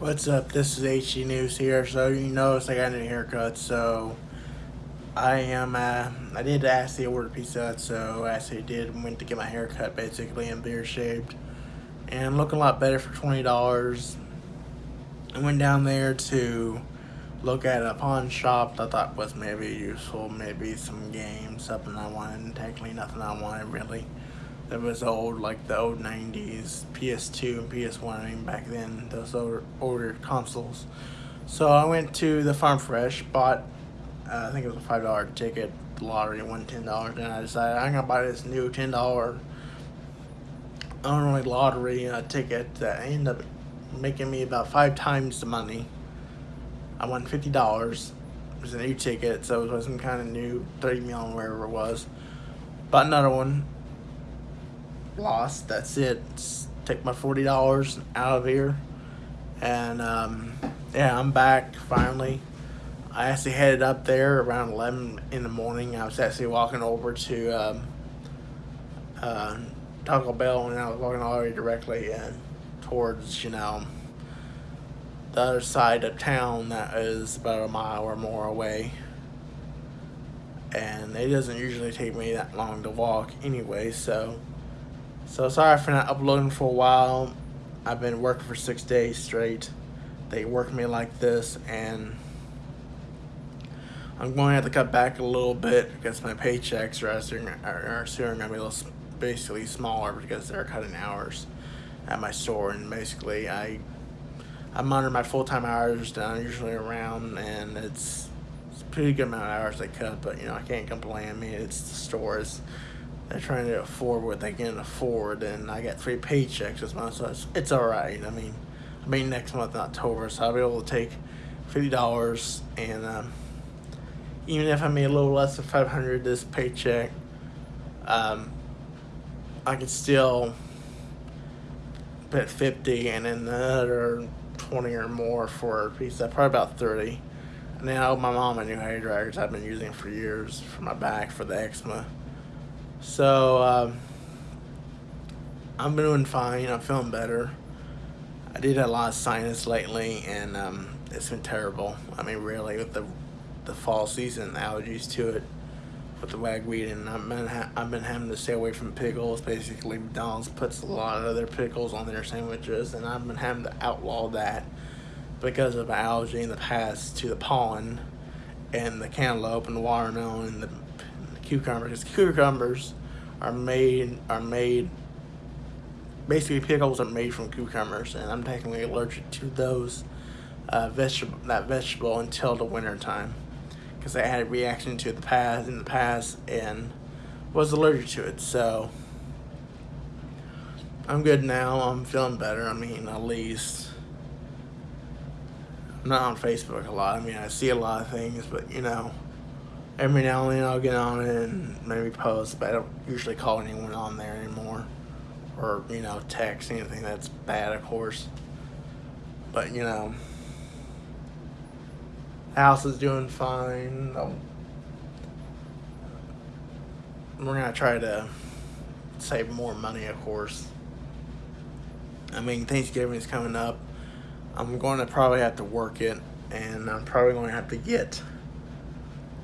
What's up? This is HG News here. So you notice I got a new haircut. So I am. Uh, I did ask the order pizza. So I actually did went to get my haircut basically and beard shaped, and looking a lot better for twenty dollars. I went down there to look at a pawn shop I thought was maybe useful, maybe some games, something I wanted. Technically, nothing I wanted really that was old, like the old 90s PS2 and PS1, I mean, back then, those older, older consoles. So I went to the Farm Fresh, bought, uh, I think it was a $5 ticket, lottery won $10, and I decided I'm going to buy this new $10 only lottery uh, ticket that ended up making me about five times the money. I won $50. It was a new ticket, so it was some kind of new, 30 million, wherever it was. Bought another one, lost. That's it. Take my forty dollars out of here, and um, yeah, I'm back finally. I actually headed up there around eleven in the morning. I was actually walking over to um, uh, Taco Bell, and I was walking way directly in towards you know the other side of town that is about a mile or more away. And it doesn't usually take me that long to walk anyway, so so sorry for not uploading for a while. I've been working for six days straight. They work me like this and I'm going to have to cut back a little bit because my paychecks are soon, going to be a little, basically smaller because they're cutting hours at my store and basically I I'm under my full-time hours I'm usually around and it's, it's pretty good amount of hours they cut but you know I can't complain I mean it's the stores they're trying to afford what they can afford, and I got three paychecks this month, so it's, it's all right. I mean, I mean next month in October, so I'll be able to take fifty dollars, and um, even if I made a little less than five hundred this paycheck, um, I could still put fifty, and then another twenty or more for a piece. That's probably about thirty. And then I owe my mom a new hair dryer I've been using for years for my back for the eczema. So, um, I'm doing fine. I'm feeling better. I did a lot of sinus lately, and um, it's been terrible. I mean, really, with the the fall season, the allergies to it, with the ragweed, and I've been I've been having to stay away from pickles. Basically, McDonald's puts a lot of their pickles on their sandwiches, and I've been having to outlaw that because of allergy in the past to the pollen and the cantaloupe and the watermelon and the cucumbers. because Cucumbers are made are made basically pickles are made from cucumbers, and I'm technically allergic to those uh, vegetable that vegetable until the winter time because I had a reaction to the past in the past and was allergic to it. So I'm good now. I'm feeling better. I mean, at least. I'm not on Facebook a lot. I mean, I see a lot of things, but you know every now and then I'll get on it and maybe post, but I don't usually call anyone on there anymore. Or, you know, text anything that's bad, of course. But, you know, house is doing fine. we're going to try to save more money, of course. I mean, Thanksgiving is coming up. I'm going to probably have to work it, and I'm probably going to have to get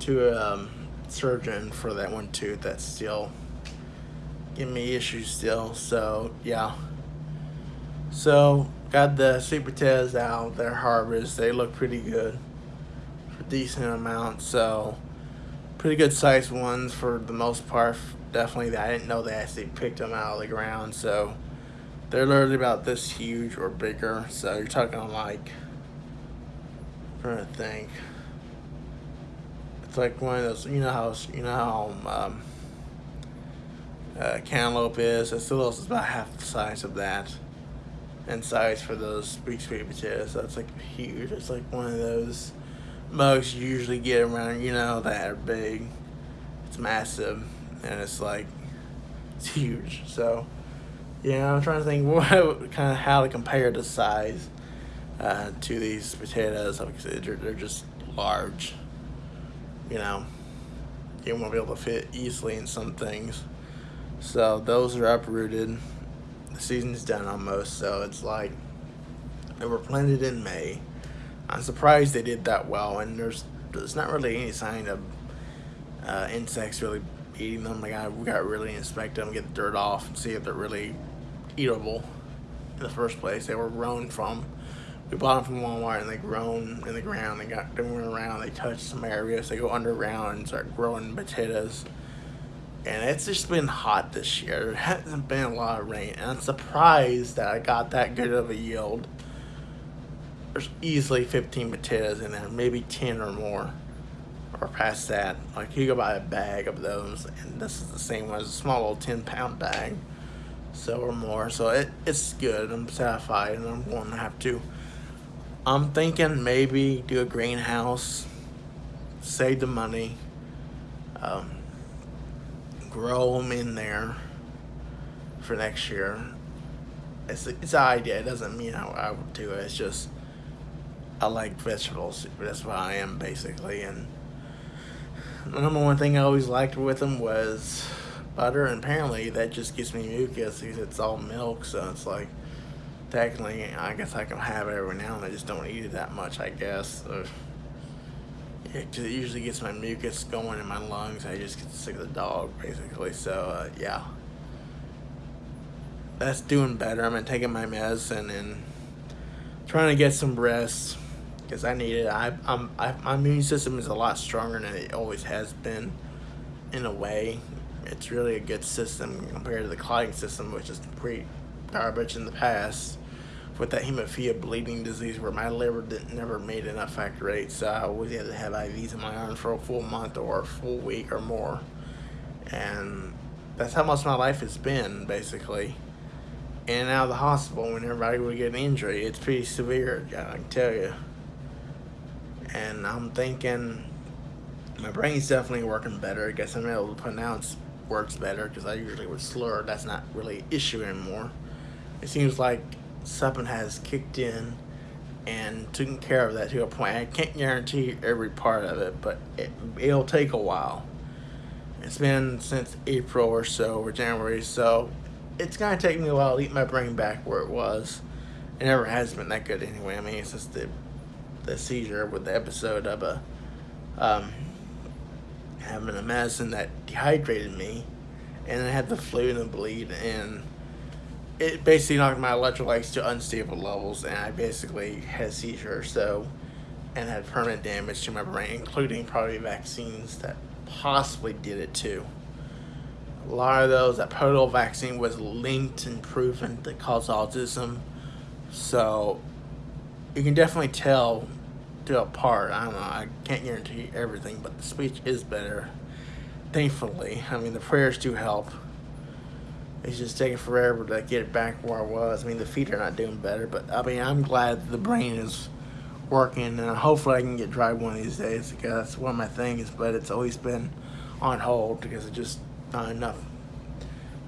to a um, surgeon for that one tooth that's still giving me issues still. So, yeah. So, got the sweet potatoes out, their harvest. They look pretty good for decent amount. So, pretty good sized ones for the most part. Definitely, I didn't know they actually picked them out of the ground. So, they're literally about this huge or bigger. So, you're talking like, I'm trying to think. It's like one of those, you know how, you know how um, uh, cantaloupe is. It's a little, it's about half the size of that in size for those big sweet potatoes. So it's like huge. It's like one of those mugs you usually get around, you know, that are big. It's massive and it's like, it's huge. So, yeah, I'm trying to think what kind of how to compare the size uh, to these potatoes. Obviously, they're, they're just large you know, you won't be able to fit easily in some things. So those are uprooted. The season's done almost, so it's like They were planted in May. I'm surprised they did that well, and there's there's not really any sign of uh, insects really eating them. Like I we got to really inspect them, get the dirt off, and see if they're really eatable in the first place. They were grown from. We bought them from Walmart and they grown in the ground. They got went around. They touch some areas. They go underground and start growing potatoes. And it's just been hot this year. There hasn't been a lot of rain, and I'm surprised that I got that good of a yield. There's easily 15 potatoes in there, maybe 10 or more, or past that. Like you go buy a bag of those, and this is the same one as a small little 10 pound bag so or more. So it, it's good. I'm satisfied, and I'm going to have to. I'm thinking maybe do a greenhouse, save the money, um, grow them in there for next year. It's it's an idea. It doesn't mean I, I would do it. It's just I like vegetables. That's what I am basically. And the number one thing I always liked with them was butter, and apparently that just gives me mucus because it's all milk. So it's like technically, I guess I can have it every now and. I just don't eat it that much. I guess. So it usually gets my mucus going in my lungs. I just get sick of the dog, basically. So uh, yeah, that's doing better. I'm taking my medicine and trying to get some rest because I need it. I, I'm, I, my immune system is a lot stronger than it always has been. In a way, it's really a good system compared to the clotting system, which is pretty garbage in the past. With that hemophilia bleeding disease, where my liver didn't, never made enough factor VIII, so I always had to have IVs in my arm for a full month or a full week or more. And that's how much my life has been, basically. In and out of the hospital when everybody would get an injury. It's pretty severe, I can tell you. And I'm thinking my brain's definitely working better. I guess I'm able to pronounce words better because I usually would slur. That's not really an issue anymore. It seems like something has kicked in and taken care of that to a point. I can't guarantee every part of it, but it, it'll take a while. It's been since April or so, or January, so it's gonna take me a while to get my brain back where it was. It never has been that good anyway. I mean, it's just the the seizure with the episode of a um, having a medicine that dehydrated me, and I had the flu and the bleed, and it basically knocked my electrolytes to unstable levels, and I basically had a seizure. So, and had permanent damage to my brain, including probably vaccines that possibly did it too. A lot of those, that polio vaccine was linked and proven to cause autism. So, you can definitely tell to a part. I don't know. I can't guarantee everything, but the speech is better. Thankfully, I mean the prayers do help. It's just taking forever to get it back where I was. I mean the feet are not doing better, but I mean I'm glad the brain is working, and hopefully I can get dry one of these days because that's one of my things. But it's always been on hold because it's just not enough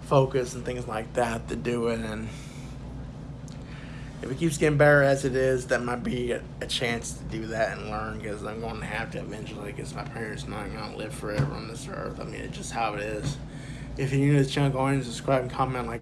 focus and things like that to do it, and if it keeps getting better as it is, that might be a, a chance to do that and learn because I'm going to have to eventually because my parents are not going to live forever on this earth. I mean, it's just how it is. If you're new to this channel, go ahead and subscribe and comment like